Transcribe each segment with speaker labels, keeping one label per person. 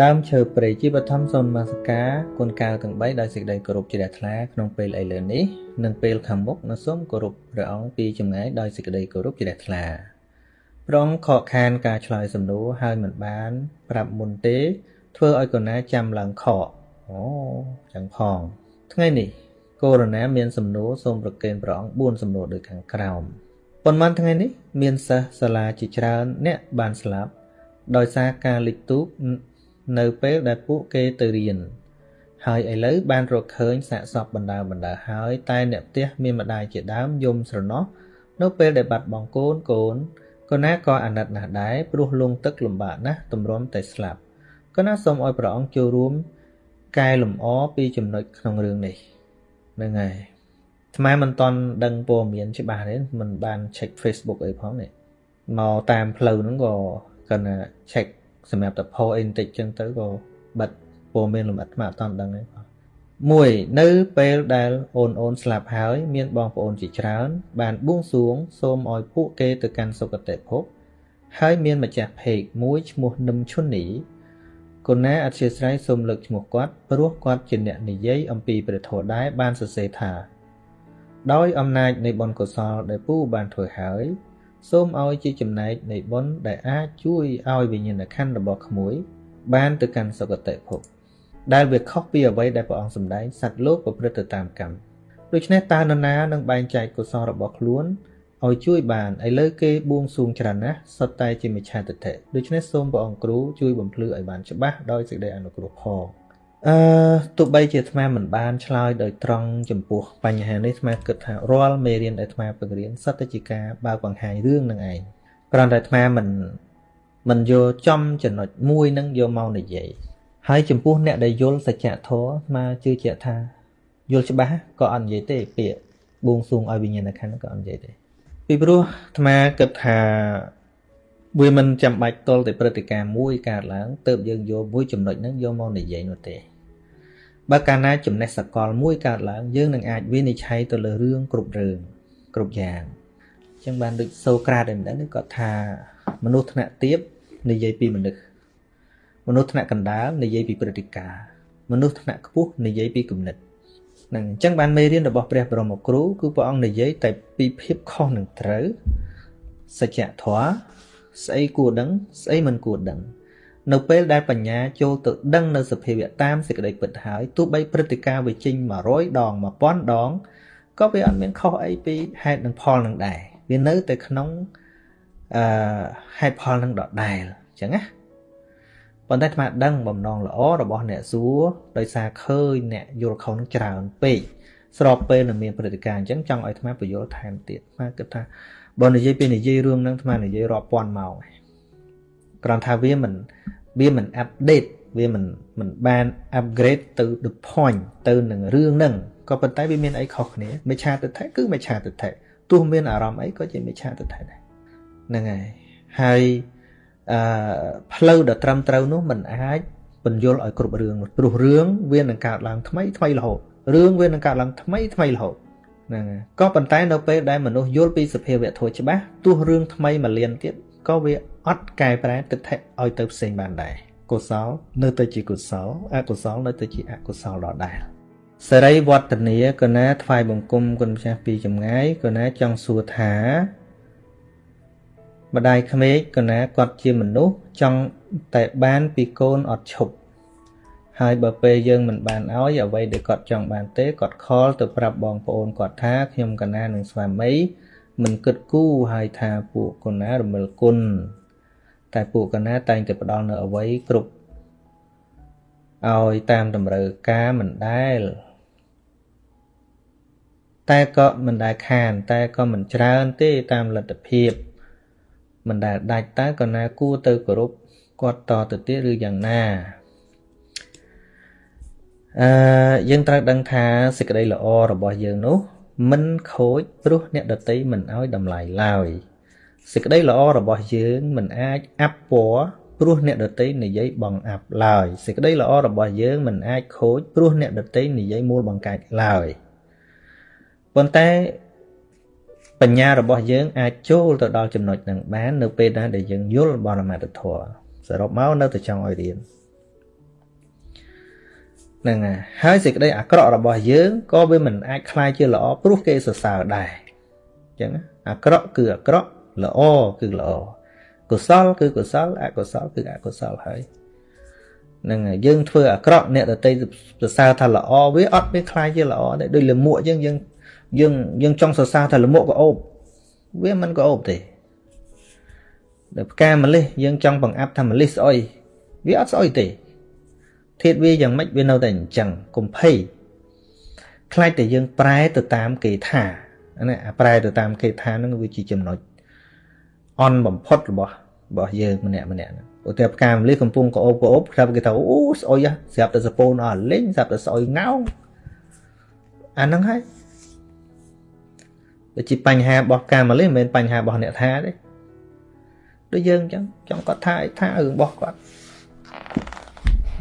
Speaker 1: ដើមឈើព្រៃជាបឋមសូនមាសកាគុណកៅទាំង3ដោយសេចក្តីគោរពជ្រះថ្លាក្នុងពេលឥឡូវនេះនិងពេលខាងមុខនៅសូមគោរពព្រះអង្គពីចម្ងាយដោយសេចក្តីគោរពជ្រះថ្លាព្រះអង្គខកខានការឆ្លើយសំណួរហើយមិនបាន ប្រាប់មុនទេ ធ្វើឲ្យកូណាចាំឡើងខកអូចឹងផងថ្ងៃនេះកូរណាមានសំណួរសូមប្រកេនព្រះអង្គ4សំណួរដូចខាងក្រោមប៉ុន្មានថ្ងៃនេះមានសិស្សសាលាជាច្រើនអ្នកបានស្លាប់ដោយសារការលិចទូក នៅពេលដែលពួកគេទៅរៀនហើយឥឡូវបានរកឃើញសាកសពបណ្ដើបណ្ដើហើយតែអ្នកផ្ទះមានម្ដាយជាដើមយំស្រណោះនៅពេលដែលបាត់បង់កូនកូនកូនណាក៏អាណិតណាស់ដែរព្រោះលងទឹកលំបាកណាស់ទម្រាំតែស្លាប់កូនណាសូមឲ្យព្រះអង្គចូលរួមកែលម្អពីចំណុចក្នុងរឿងនេះហ្នឹងហើយថ្មមិនតន់ដឹងព័ត៌មានច្បាស់ទេមិនបាន check Facebook អីផងនេះមកតាមផ្លូវហ្នឹងក៏គាត់ណា check សម្រាប់តែផអីបន្តិចចឹងទៅក៏បិទព័ត៌មានលម្អិតថ្មអត់តន់ដឹងទេមួយនៅពេលដែលអូនអូនស្លាប់ហើយ មានបងប្អូនជាច្រើន បានបួងសួង សូមឲ្យពួកគេទៅកាន់សុគតិភពហើយមានម្ចាស់ភេកមួយឈ្មោះនឹមឈុននីកូនណាអធិស្ឋានសូមលើកឈ្មោះគាត់ព្រោះគាត់ជាអ្នកនិយាយអំពីព្រះធម៌ដែរបានសរសេរថា ដោយអំណាចនៃបុណ្យកុសលដែលពូបានធ្វើហើយ សូមឲ្យជាចំណែកនៃបុណ្យដែលអាចជួយឲ្យវិញ្ញាណក្ខន្ធរបស់ក្មួយ បានទៅកាន់សុគតិភពដែលវាខុសពីអ្វីដែលព្រះអង្គសម្ដែងសត្វលោកប្រព្រឹត្តទៅតាមកម្មដូច្នេះតើនរណានឹងបែងចែកកុសលរបស់ខ្លួនឲ្យជួយបានឥឡូវគេបួងសួងច្រើនណាស់សុទ្ធតែជាមិច្ឆាទិដ្ឋិដូច្នេះសូមព្រះអង្គគ្រូជួយបំភ្លឺឲ្យបានច្បាស់ដោយសេចក្តីអនុគ្រោះផង អឺទោះបីជាអាត្មាមិនបានឆ្លើយដោយត្រង់ចំពោះបញ្ហានេះអាត្មាគិតថារាល់មេរៀនដែលអាត្មាពង្រៀនសុទ្ធតែជាការបើកបង្ហាញរឿងនឹងឯងគ្រាន់តែអាត្មាមិនមិនយកចំចំណុចមួយនឹងយកមកនិយាយហើយចំពោះអ្នកដែលយល់សច្ចធម៌អាត្មាជឿជាក់ថាយល់ច្បាស់ក៏អត់និយាយទេពាក្យបួងសួងឲ្យវិញ្ញាណក្ខន្ធក៏អត់និយាយទេពីព្រោះអាត្មាគិតថាវាមិនចាំបាច់ទល់តែព្រឹត្តិការណ៍មួយកើតឡើងទៅយើងយកមួយចំណុចហ្នឹងយកមកនិយាយនោះទេ បើកាលណាចំណេះសកលមួយកើតឡើងយើងនឹងអាចវិនិច្ឆ័យទៅលើរឿងគ្រប់រឿងគ្រប់យ៉ាងអញ្ចឹងបានដូចសូក្រាតឯម្ដងគាត់ថាមនុស្សថ្នាក់ទាបនិយាយពីមនុស្សមនុស្សថ្នាក់កណ្ដាលនិយាយពីព្រឹត្តិការណ៍មនុស្សថ្នាក់ខ្ពស់និយាយពីគំនិតហ្នឹងអញ្ចឹងបានមេរៀនរបស់ព្រះបរមគ្រូគឺព្រះអង្គនិយាយតែពីភាពខុសនឹងត្រូវសច្ចធម៌ស្អីគួរដឹងស្អីមិនគួរដឹង នៅពេលដែលបញ្ញាចូលទៅដឹងនៅសភាវៈតាមសេចក្តីពិតហើយទោះបីព្រឹត្តិការណ៍វាចេញ100ដង1000ដងក៏វាអត់មានខុសអីពីហេតុនិងផលនឹងដែរវានៅតែក្នុងអឺហេតុផលនឹងដដែលអញ្ចឹងណាប៉ុន្តែអាត្មាដឹងបំណងល្អរបស់អ្នកសួរដោយសារឃើញអ្នកយល់ខុសនឹងច្រើនពេកស្របពេលនឹងមានព្រឹត្តិការណ៍អញ្ចឹងចង់ឲ្យអាត្មាបញ្យល់ថែមទៀតអាត្មាគិតថាបើនិយាយពីនិយាយរឿងហ្នឹងអាត្មានិយាយរាប់ពាន់ម៉ោង គ្រាន់ថាវាមិនវាមិនអាប់ដេតវាមិនមិនបាន upgrade ទៅ the point ទៅនឹងរឿងហ្នឹងក៏ប៉ុន្តែវាមានអីខុសគ្នាមិឆាទិដ្ឋិគឺមិឆាទិដ្ឋិទោះមានអារម្មណ៍អីក៏ជាមិឆាទិដ្ឋិដែរហ្នឹងហើយហើយអឺផ្លូវដ៏ត្រឹមត្រូវនោះมันអាចបញ្យល់ឲ្យគ្រប់រឿងព្រោះរឿងវានឹងកើតឡើងថ្មីថ្មីរហូតរឿងវានឹងកើតឡើងថ្មីថ្មីរហូតហ្នឹងហើយក៏ប៉ុន្តែនៅពេលដែលមនុស្សយល់ពីសភាវៈធម៌ច្បាស់ទោះរឿងថ្មីមួយលានទៀត ក៏វាអត់កែប្រែទិដ្ឋិឲ្យទៅផ្សេងបានដែរកុសលនៅតែជាកុសលអកុសលនៅតែជាអកុសលដដែលសេរីវឌ្ឍនាកណាថ្វាយបង្គំគុណម្ចាស់ពីចម្ងាយកណាចង់សួរថាម្ដាយក្មេកកណាគាត់ជាមនុស្សចង់តែបានពីកូនអត់ឈប់ហើយបើពេលយើងមិនបានឲ្យអ្វីដែលគាត់ចង់បានទេគាត់ខលទៅប្រាប់បងប្អូនគាត់ថាខ្ញុំកណានឹងស្វាមី មិនគិតគូរហើយថាពួកកណារមិលគុណតែពួកកណាតែងតែផ្ដល់នៅអ្វីគ្រប់ឲ្យតាមតម្រូវការមិនដែលតែក៏មិនដែលខាន តែក៏មិនច្រើនទេតាមលទ្ធភាពមិនដែលដាច់តើក៏ណាគួរទៅគោរពគាត់តទៅទៀតឬយ៉ាងណាអឺយើងត្រូវដឹងថាសេចក្តីល្អរបស់យើងនោះ មិនខូចព្រោះអ្នកដតីមិនឲ្យតម្លៃឡើយសេចក្តីល្អរបស់យើងមិនអាចអាប់ពណ៌ព្រោះអ្នកដតីនិយាយបងអាប់ឡើយសេចក្តីល្អរបស់យើងមិនអាចខូចព្រោះអ្នកដតីនិយាយមូលបង្កើតឡើយប៉ុន្តែបញ្ញារបស់យើងអាចចូលទៅដល់ចំណុចនឹងបាន នៅពេលណាដែលយើងយល់បរមត្ថធម៌សរុបមកនៅតែចង់ឲ្យរៀន ហ្នឹងហើយហើយសេចក្តីអាក្រក់របស់យើងក៏វាមិនអាចคลายជាល្អព្រោះគេសរសើរដែរអញ្ចឹងអាក្រក់គឺអាក្រក់ល្អគឺល្អកុសលគឺកុសលអកុសលគឺអកុសលហើយហ្នឹងហើយយើងធ្វើអាក្រក់អ្នកដតីសរសើរថាល្អវាអត់មានคลายជាល្អទេដូចលមួកយើងយើងយើងយើងចង់សរសើរថាលមួកក៏អូបវាមិនក៏អូបទេដល់ផ្កាម្លិះយើងចង់បង្អាប់ថាម្លិះស្អុយវាអត់ស្អុយទេ ធាតវាយ៉ាងម៉េចវានៅតែអញ្ចឹងកុំភ័យខ្លាចតែយើងប្រែទៅតាមគេថាណាអាប្រែទៅតាមគេថាហ្នឹងវាជាចំណុចអន់បំផុតរបស់របស់យើងម្នាក់ម្នាក់ហ្នឹងឧទាហរណ៍ផ្កាម្លិះកំពុងក្អូបក្អូបគាត់គេថាអូស្អុយស្រាប់តែសពូនអស់លេងស្រាប់តែស្អុយងោងអាហ្នឹងហើយវាជាបញ្ហារបស់ផ្កាម្លិះមិនមែនបញ្ហារបស់អ្នកថាទេដូចយើងអញ្ចឹងចង់គាត់ថាអីថារឿងរបស់គាត់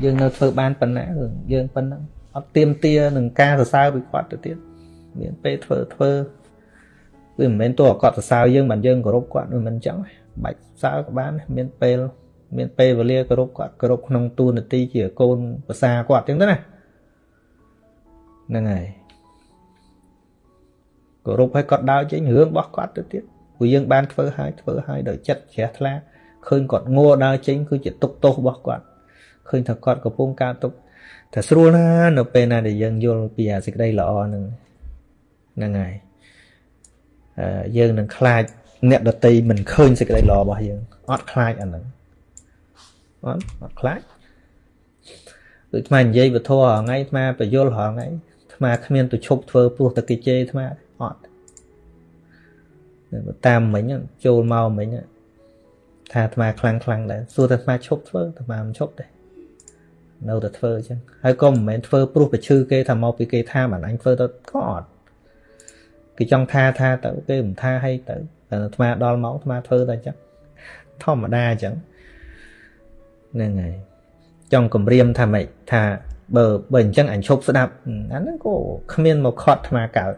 Speaker 1: យើងនៅធ្វើបានប៉ុណ្ណារឿងយើងប៉ុណ្ណឹងអត់ទៀមទានឹងការសរសើរពីគាត់ទៅទៀតមានពេលធ្វើធ្វើវាមិនមែនទោះគាត់សរសើរយើងមិនយើងគោរពគាត់មិនអញ្ចឹងបាច់សើក៏បានមានពេលមានពេលវេលាគោរពគាត់គោរពក្នុងទូនាទីជាកូនភាសាគាត់អញ្ចឹងទៅណាហ្នឹងហើយគោរពឲ្យគាត់ដើរចេញរឿងរបស់គាត់ទៅទៀតព្រោះយើងបានធ្វើឲ្យធ្វើឲ្យដោយចិត្តជ្រះថ្លាឃើញគាត់ងัวដើរចេញគឺជាទុកទោសរបស់គាត់ ឃើញថាគាត់កំពុងការទុកតែស្រួលណានៅពេលណាដែលយើងយល់ពីអាសេចក្តីល្អហ្នឹងហ្នឹងហើយអឺយើងនឹងខ្លាចអ្នកដតីមិនឃើញសេចក្តីល្អរបស់យើងអត់ខ្លាចអាហ្នឹងអត់អត់ខ្លាចដូចថ្មនិយាយវធរហងៃថ្មបយលហងៃថ្មគ្មានទៅឈប់ធ្វើព្រោះតែគេជេរថ្មអត់តាមមិញចូលមកមិញថាថ្មខ្លាំងខ្លាំងដែរសួរតែថ្មឈប់ធ្វើថ្មមិនឈប់ទេ នៅតែធ្វើអញ្ចឹងហើយក៏មិនមែនធ្វើព្រោះប្រឈឺគេថាមកពីគេថាមិនអញធ្វើទៅក៏អត់គេចង់ថាថាទៅគេមិនថាឲ្យទៅតែអាត្មាដល់មកអាត្មាធ្វើតែអញ្ចឹងធម្មតាអញ្ចឹងហ្នឹងហើយចង់គម្រាមថាម៉េចថាបើបើអញ្ចឹងអញឈប់ស្ដាប់អាហ្នឹងក៏គ្មានមកខត់អាត្មាកើត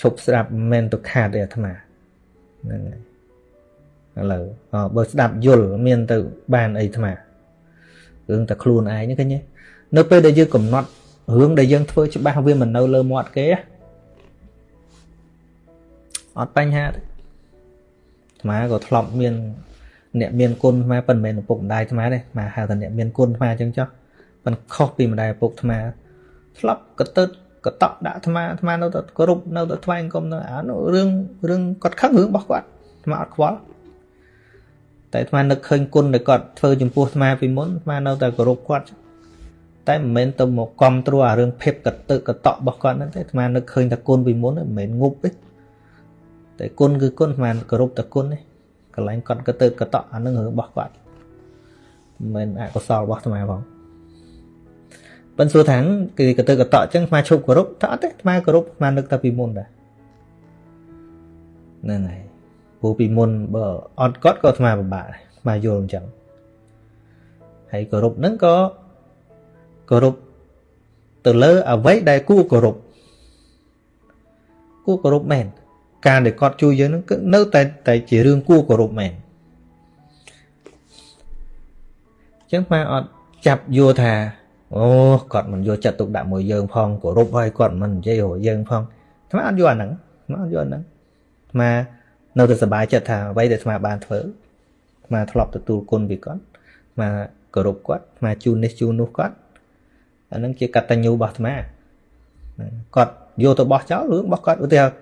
Speaker 1: ឈប់ស្ដាប់មិនមែនទៅខាតទេអាត្មាហ្នឹងហើយឥឡូវបើស្ដាប់យល់មានទៅបានអីអាត្មា រឿងតែខ្លួនឯងហ្នឹងឃើញទេនៅពេលដែលយើងកំណត់រឿងដែលយើងធ្វើច្បាស់វាមិននៅលើមាត់គេអត់បញ្ហាទេអាត្មាក៏ធ្លាប់មានអ្នកមានគុណអាត្មាប៉ុន្មានឪពុកម្ដាយអាត្មាទេអាត្មាហៅថាអ្នកមានគុណអាត្មាអញ្ចឹងចុះប៉ុន្តែខុសពីម្ដាយឪពុកអាត្មាធ្លាប់កតើកតក់ដាក់អាត្មាអាត្មានៅតែគោរពនៅតែថ្វាយអង្គមនៅអានោះរឿងរឿងគាត់ខឹងរឿងរបស់គាត់អាត្មាអត់ខ្វល់ តែអាត្មានឹកឃើញគុណដែលគាត់ធ្វើចំពោះអាត្មាពីមុនអាត្មានៅតែគោរពគាត់តែមិនមែនទៅមកគ្រប់គ្រងអារឿងភាពកតឹកកតក់របស់គាត់ហ្នឹងទេអាត្មានឹកឃើញតែគុណពីមុនមិនមែនងប់ទេតែគុណគឺគុណអាត្មាគោរពតែគុណទេកន្លែងគាត់កតឹកកតក់អានឹងរឿងរបស់គាត់មិនមែនអកុសលរបស់អាត្មាផងប៉ិនសួរថាគឺកតឹកកតក់អញ្ចឹងអាត្មាឈប់គោរពថាអត់ទេអាត្មាគោរពអាត្មានឹកតែពីមុនដែរហ្នឹងហើយ ព្រោះពីមុនបើអត់គាត់ក៏អាត្មាពិបាកអាត្មាយល់អញ្ចឹងហើយគោរពហ្នឹងក៏គោរពទៅលើអ្វីដែលគួរគោរពគួរគោរពមែនការដែលគាត់ជួយយើងហ្នឹងគឺនៅតែតែជារឿងគួរគោរពមែនអញ្ចឹងអាអត់ចាប់យកថាអូគាត់មិនយកចិត្តទុកដាក់មួយយើងផងគោរពហើយគាត់មិននិយាយរយើងផងអាអត់យកអាហ្នឹងអាអត់យកអាហ្នឹងអា នៅតែសប្បាយចិត្តថាអ្វីដែលអាត្មាបានធ្វើអាត្មាធ្លាប់ទទួលគុណពីគាត់អាត្មាគោរពគាត់អាត្មាជូននេះជូននោះគាត់អានឹងជាកតញ្ញូរបស់អាត្មាគាត់យកទៅបោះចោលរឿងរបស់គាត់ឧទាហរណ៍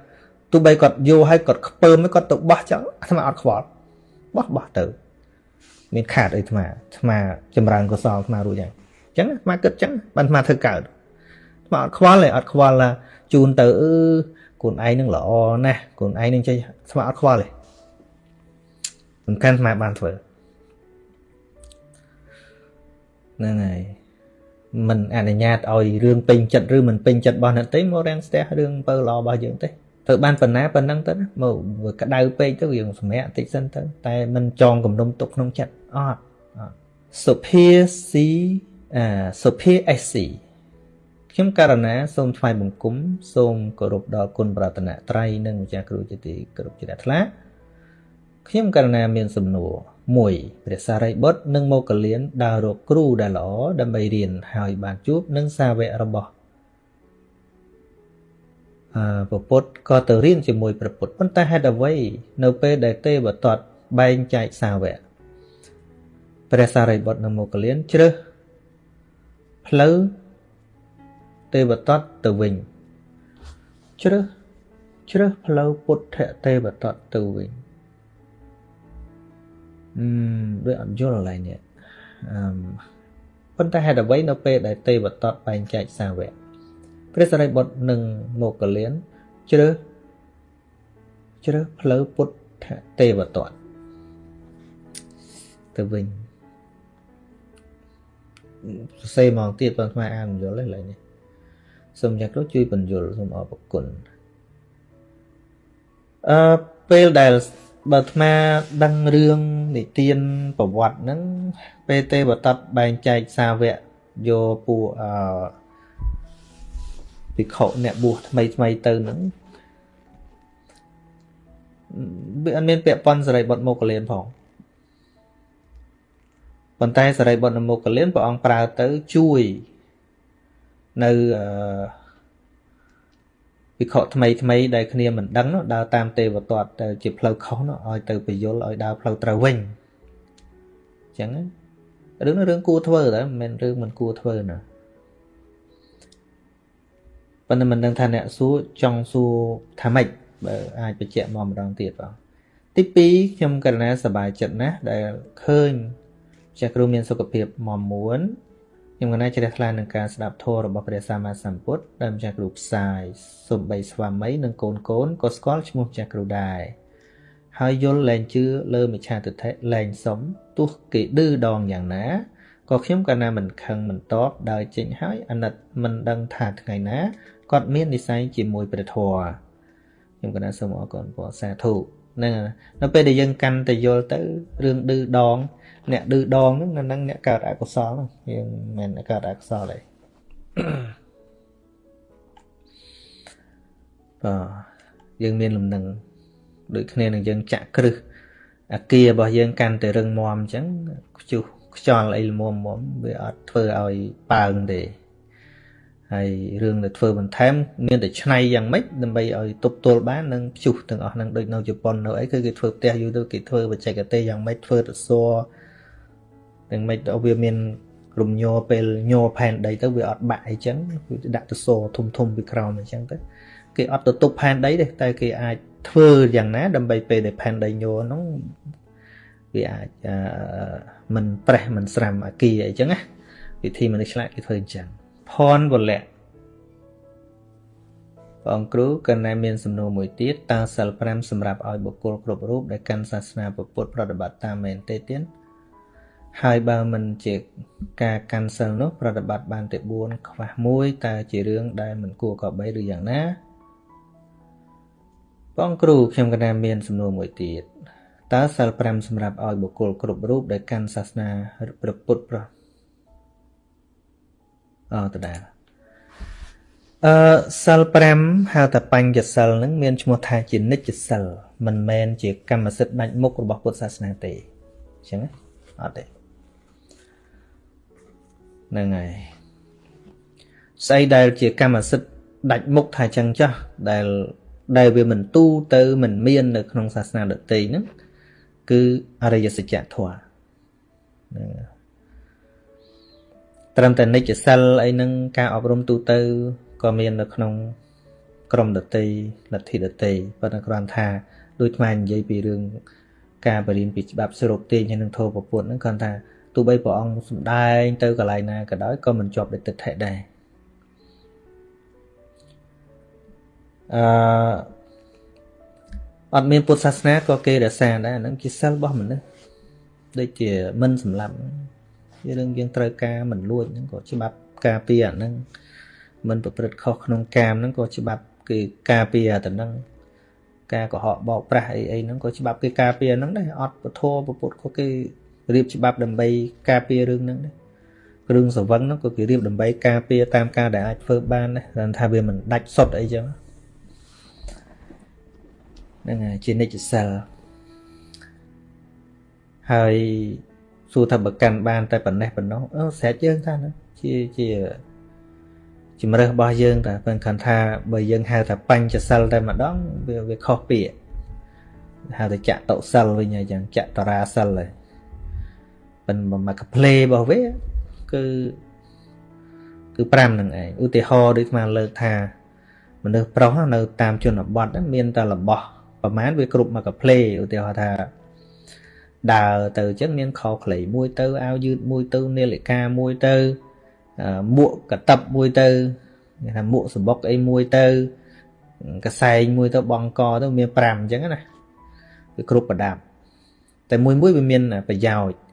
Speaker 1: ទោះបីគាត់យកឲ្យគាត់ខ្ពើមគាត់ទៅបោះចោលអាត្មាអត់ខ្វល់បោះបោះទៅ មានខាតអីអាត្មាអាត្មាចម្រើនកុសលអាត្មារួចហើយអញ្ចឹងអាត្មាគិតអញ្ចឹងបានអាត្មាធ្វើកើតអាត្មាអត់ខ្វល់ទេអត់ខ្វល់ជូនទៅអឺ ខ្លួនឯងនឹងល្អណាស់ខ្លួនឯងនឹងចេះស្មាអត់ខ្វល់ទេសំខាន់ស្មាបានធ្វើហ្នឹងហើយមិនអនុញ្ញាតឲ្យរឿងពេញចិត្តឬមិនពេញចិត្តរបស់អ្នកទេមករាំងស្ទះរឿងបើល្អរបស់យើងទេធ្វើបានប៉ុណ្ណាប៉ុណ្ណឹងទៅណាមកក្តៅពេកទៅយើងសម្រាប់តិចសិនទៅតែមិនចងគំនុំទុកក្នុងចិត្តអត់សុភាស៊ីអាសុភា SC ខ្ញុំករណាសូមថ្វាយបង្គំសូមគោរពដល់គុណប្រតនត្រ័យនិងម្ចាស់គ្រូជាទីគោរពជ្រះថ្លាខ្ញុំករណាមានសំណួរ1ព្រះសារីបុត្រនិងមោគលានដើររកគ្រូដែលល្អដើម្បីរៀនហើយបានជួបនឹងសាវករបស់អឺពពុទ្ធក៏ទៅរៀនជាមួយព្រះពុទ្ធប៉ុន្តែហេតុអ្វីនៅពេលដែលទេវទត្តបែងចែកសាវកព្រះសារីបុត្រនិងមោគលានជ្រើសផ្លូវ ទេវទត្តទៅវិញជ្រើសជ្រើសផ្លូវពុទ្ធទេវទត្តទៅវិញអឺដូចអត់យល់ឡើយនេះអឺប៉ុន្តែហេតុអ្វីនៅពេលដែលទេវទត្តបែងចែកសាវកព្រះសារីបុត្រនិងមោគលានជ្រើសជ្រើសផ្លូវពុទ្ធទេវទត្តទៅវិញសរសេរមកទៀតបងថ្មអានមិនយល់ទេឡើយនេះ សូមយ៉ាងគ្រូជួយបញ្យល់សូមអរគុណអឺពេលដែលបើអាត្មាដឹងរឿងនិទានប្រវត្តិហ្នឹងពេលទេវតតបែងចែកសាវកយកពួកអឺភិក្ខុអ្នកបួសថ្មីថ្មីទៅហ្នឹងវាអត់មានពាក់ព័ន្ធសរិបុត្រមកកលៀនផងប៉ុន្តែសរិបុត្រមកកលៀនព្រះអង្គប្រើទៅជួយ នៅអឺវិខថ្មីថ្មីដែលគ្នាមិនដឹងដើរតាមទេវទត្តទៅជាផ្លូវខុសឲ្យទៅពយល់ឲ្យដើរផ្លូវត្រូវវិញអញ្ចឹងរឿងរឿងគួរធ្វើតែមិនមែនរឿងមិនគួរធ្វើណាប៉ុន្តែមិនដឹងថាអ្នកសួរចង់សួរថាម៉េចបើអាចបញ្ជាក់មកម្ដងទៀតបងទី2ខ្ញុំករណីសប្បាយចិត្តណាស់ដែលឃើញចាស់គ្រូមានសុខភាពមមួន ខ្ញុំកណាជ្រះថ្លានឹងការស្ដាប់ធម៌របស់ព្រះសម្មាសម្ពុទ្ធដែលម្ចាស់គ្រូផ្សាយសំបីស្វាមីនិងកូនកូនក៏ស្គាល់ឈ្មោះម្ចាស់គ្រូដែរហើយយល់លែងជឿលើមិឆាទិដ្ឋិលែងសុំទោះគេឌឺដងយ៉ាងណាក៏ខ្ញុំកាលណាមិនខឹងមិនតបដើរចេញហើយអាណិតមិនដឹងថាថ្ងៃណាគាត់មាននិស័យជាមួយព្រះធម៌ខ្ញុំកណាសូមអរគុណព្រះសាធុហ្នឹងនៅពេលដែលយើងកាន់តែយល់ទៅរឿងឌឺដង អ្នកឌឺដងហ្នឹងនៅនឹងអ្នកកើតអកុសលហ្នឹងយើងមិនមែនកើតអកុសលទេបាទយើងមានលំនឹងដូចគ្នានឹងយើងចាក់គ្រឹះអាគាររបស់យើងកាន់តែរឹងមាំអញ្ចឹងខ្ជុះខ្យល់អីល្មមមវាអត់ធ្វើឲ្យប៉ើងទេហើយរឿងដែលធ្វើបន្ថែមមានតែឆ្នៃយ៉ាងម៉េចដើម្បីឲ្យទប់ទល់បាននឹងព្យុះទាំងអស់ហ្នឹងដូចនៅជប៉ុននៅអីគឺគេធ្វើផ្ទះយូរទៅគេធ្វើបច្ចេកទេសយ៉ាងម៉េចធ្វើទៅសួរ ទាំងម៉េចដល់វាមានរំញ័រពេលញ័រផែនដីទៅវាអត់បាក់អីចឹងគឺដាក់ទៅសរធំធំពីក្រោមអញ្ចឹងទៅគេអត់ទៅទប់ផែនដីទេតែគេអាចធ្វើយ៉ាងណា ដើម្បីពេលដែលផែនដីញ័រហ្នឹងវាអាចមិនប្រេះមិនស្រាំអាគីអីចឹងណាវិធីមនុស្សឆ្លាតគេធ្វើអញ្ចឹងផនវលៈបងគ្រូកណែមានសំណួរមួយទៀតតើសិល5សម្រាប់ឲ្យបុគ្គលគ្រប់រូបដែលកាន់សាសនាពុទ្ធប្រតិបត្តិតាមមែនទេទៀត ហើយបើមិនជាការកាន់សិលនោះប្រតិបត្តិបានតែ4ខ្វះ1តើជារឿងដែលមិនគួរក៏បីឬយ៉ាងណាបងគ្រូខ្ញុំកណាមានសំណួរមួយទៀតតើសិល5សម្រាប់ឲ្យបុគ្គលគ្រប់រូបដែលកាន់សាសនាព្រះពុទ្ធប្រអតដាអឺសិល5ហៅថាបញ្ញសិលនឹងមានឈ្មោះថាជានិច្ចសិលមិនមែនជាកម្មសិទ្ធិដាច់មុខរបស់ពុទ្ធសាសនាទេអញ្ចឹងអត់ទេ ហ្នឹងហើយស្អីដែលជាកម្មសិទ្ធិដាច់មុខថាចឹងចាស់ដែលដែលវាមិនទូទៅមិនមាន នៅក្នុងសាសនាដទៃហ្នឹងគឺអរិយសច្ចធម៌ហ្នឹងត្រឹមតែនិច្ចសិលអីហ្នឹងការអប់រំទូទៅក៏មាននៅក្នុងក្រមដតីលទ្ធិដតីប៉ុន្តែគ្រាន់ថាដូចថ្មនិយាយពីរឿងការបរៀនពីច្បាប់ស្រុកទាញហើយនឹងធម៌ពពុទ្ធហ្នឹងគ្រាន់ថា ទោះបីព្រះអង្គសំដែងទៅកន្លែងណាក៏ដោយក៏មិនជាប់ដោយទិដ្ឋិដែរអឺអត់មានពុទ្ធសាសនាក៏គេរក្សាដែរហ្នឹងជាសិលរបស់មនុស្សដូចជាមិនសម្លាប់ជារឿងយើងត្រូវការមិនលួចហ្នឹងក៏ច្បាប់ការពារអាហ្នឹងមិនប្រព្រឹត្តខុសក្នុងកាមហ្នឹងក៏ច្បាប់គេការពារអាទៅហ្នឹងការកុហកបោកប្រាស់អីអីហ្នឹងក៏ច្បាប់គេការពារហ្នឹងដែរអត់ពធពុទ្ធក៏គេ រៀបច្បាប់ដើម្បីការពាររឿងហ្នឹងដែរគ្រឿងសវឹងហ្នឹងក៏គេរៀបដើម្បីការពារតាមការដែលអាចធ្វើបានដែរថាវាមិនដាច់សុតអីចឹងហ្នឹងហើយជានិច្ចសិលហើយសួរថាបើកាន់បានតែប៉ុណ្ណេះប៉ុណ្ណោះអឺស្រេចយើងថាណាជាជាជំរើសរបស់យើងតែប៉ុន្តែថាបើយើងហៅថាបញ្ចសិលតែម្ដងវាវាខុសពាក្យហៅថាចតុសិលវិញហើយចឹងចតរាសិលហើយ ប៉ុន្តែមកកផ្លេរបស់វាគឺគឺ5នឹងឯងឧទាហរណ៍ដូចស្មានលើកថាមនុស្សប្រុសនៅតាមជនបទមានតែរបស់ប្រហែលវាគ្រប់មកកផ្លេឧទាហរណ៍ថាដើរទៅអញ្ចឹងមានខោខ្លីមួយទៅអាវយឺតមួយទៅនាឡិកាមួយទៅមួកកតឹបមួយទៅគេថាមួកសបុកអីមួយទៅកសែងមួយទៅបងកទៅមាន5អញ្ចឹងណាវាគ្រប់ប្រដាប់តែមួយមួយវាមានប្រយោជន៍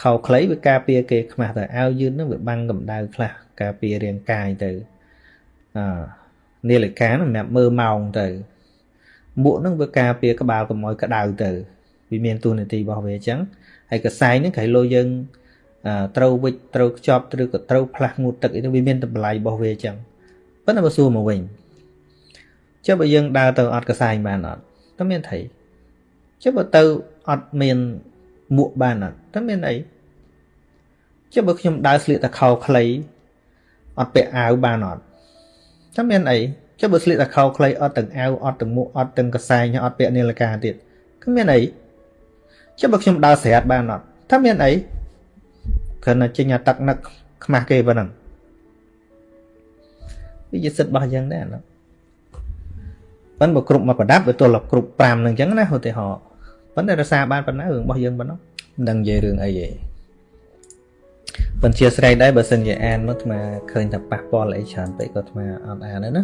Speaker 1: ខោខ្លីវាការពារគេខ្មាស់ទៅអាវយឺតហ្នឹងវាបាំងកម្ដៅខ្លះការពាររាងកាយទៅអនាឡិកាហ្នឹងសម្រាប់មើលម៉ោងទៅមួកហ្នឹងវាការពារក្បាលកុំឲ្យក្តៅទៅវាមានទូនាទីរបស់វាអញ្ចឹងហើយកសែងហ្នឹងក្រៃលោយើងត្រូវវិចត្រូវខ្ចប់ឬក៏ត្រូវផ្លាស់ងូតទឹកអីទៅវាមានតម្លៃរបស់វាអញ្ចឹងប៉ុន្តែបើសួរមកវិញចុះបើយើងដើរទៅអត់កសែងបានអត់តើមានថៃចុះបើទៅអត់មាន មួកបានអត់តើមានអីចុះបើខ្ញុំដើរស្លៀកតែខោខ្លីអត់ពាក់អាវបានអត់តើមានអីចុះបើស្លៀកតែខោខ្លីអត់ទាំងអាវអត់ទាំងមួកអត់ទាំងកសែងអត់ពាក់នាឡិកាទៀតគឺមានអីចុះបើខ្ញុំដើរស្រាតបានអត់តើមានអីគ្រាន់តែចេញអាទឹកនឹកខ្មាស់គេប៉ុណ្ណឹងវាជាសិទ្ធិរបស់យើងដែរណាប៉ុន្តែបើគ្រប់មកប្រដាប់វាទល់គ្រប់5នឹងអញ្ចឹងណាឧទាហរណ៍ ប៉ុន្តែរសារបានប៉ុណ្ណារឿងរបស់យើងប៉ុណ្ណោះមិនដឹងនិយាយរឿងអីទេប៉ុន្តែជាស្រ័យដែរបើសិនជាអានមកអាឃើញថាប៉ះពាល់អីច្រើនពេកក៏អាអត់អានដែរណា